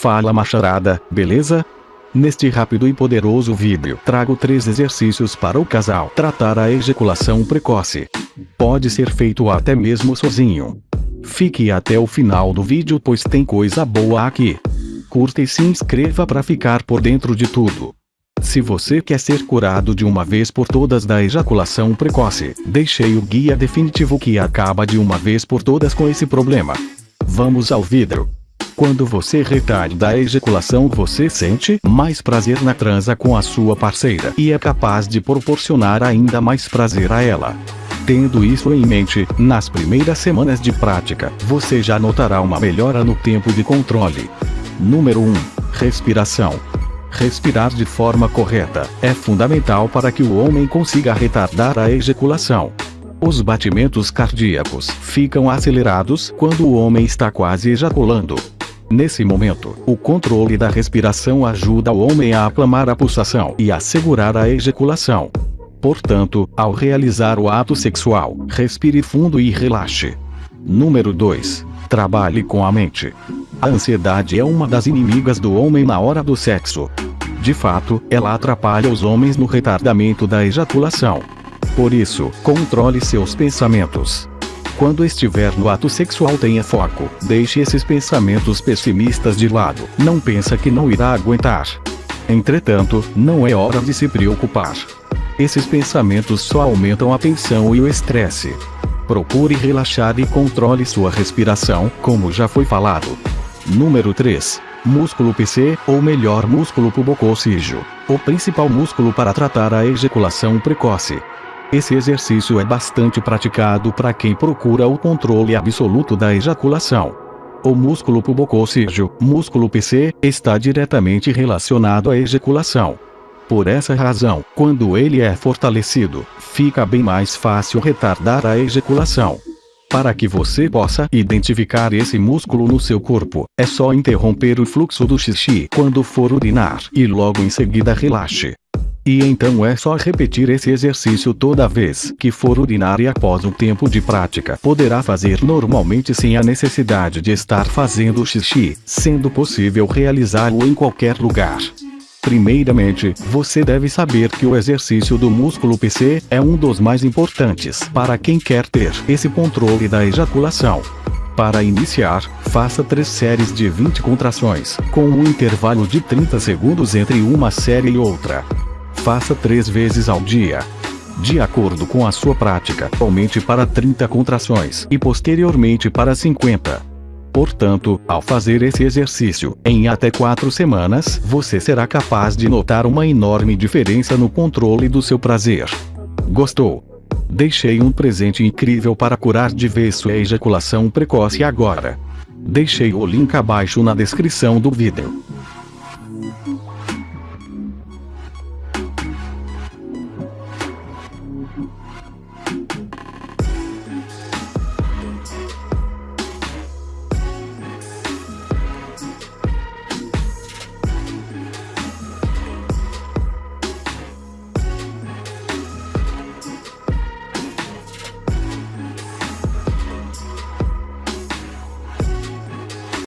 Fala macharada, beleza? Neste rápido e poderoso vídeo trago três exercícios para o casal tratar a ejaculação precoce. Pode ser feito até mesmo sozinho. Fique até o final do vídeo pois tem coisa boa aqui. Curta e se inscreva para ficar por dentro de tudo. Se você quer ser curado de uma vez por todas da ejaculação precoce, deixei o guia definitivo que acaba de uma vez por todas com esse problema. Vamos ao vídeo. Quando você retarda a ejaculação você sente mais prazer na transa com a sua parceira e é capaz de proporcionar ainda mais prazer a ela. Tendo isso em mente, nas primeiras semanas de prática, você já notará uma melhora no tempo de controle. Número 1. Respiração. Respirar de forma correta é fundamental para que o homem consiga retardar a ejaculação. Os batimentos cardíacos ficam acelerados quando o homem está quase ejaculando. Nesse momento, o controle da respiração ajuda o homem a aclamar a pulsação e a segurar a ejaculação. Portanto, ao realizar o ato sexual, respire fundo e relaxe. Número 2. Trabalhe com a mente. A ansiedade é uma das inimigas do homem na hora do sexo. De fato, ela atrapalha os homens no retardamento da ejaculação. Por isso, controle seus pensamentos. Quando estiver no ato sexual tenha foco, deixe esses pensamentos pessimistas de lado, não pensa que não irá aguentar. Entretanto, não é hora de se preocupar. Esses pensamentos só aumentam a tensão e o estresse. Procure relaxar e controle sua respiração, como já foi falado. Número 3. Músculo PC, ou melhor músculo pubococígeo. O principal músculo para tratar a ejaculação precoce. Esse exercício é bastante praticado para quem procura o controle absoluto da ejaculação. O músculo pubococígeo, músculo PC, está diretamente relacionado à ejaculação. Por essa razão, quando ele é fortalecido, fica bem mais fácil retardar a ejaculação. Para que você possa identificar esse músculo no seu corpo, é só interromper o fluxo do xixi quando for urinar e logo em seguida relaxe. E então é só repetir esse exercício toda vez que for urinar e após um tempo de prática poderá fazer normalmente sem a necessidade de estar fazendo xixi, sendo possível realizá-lo em qualquer lugar. Primeiramente, você deve saber que o exercício do músculo PC é um dos mais importantes para quem quer ter esse controle da ejaculação. Para iniciar, faça três séries de 20 contrações, com um intervalo de 30 segundos entre uma série e outra. Faça três vezes ao dia. De acordo com a sua prática, aumente para 30 contrações e posteriormente para 50. Portanto, ao fazer esse exercício, em até 4 semanas, você será capaz de notar uma enorme diferença no controle do seu prazer. Gostou? Deixei um presente incrível para curar de vez sua ejaculação precoce agora. Deixei o link abaixo na descrição do vídeo.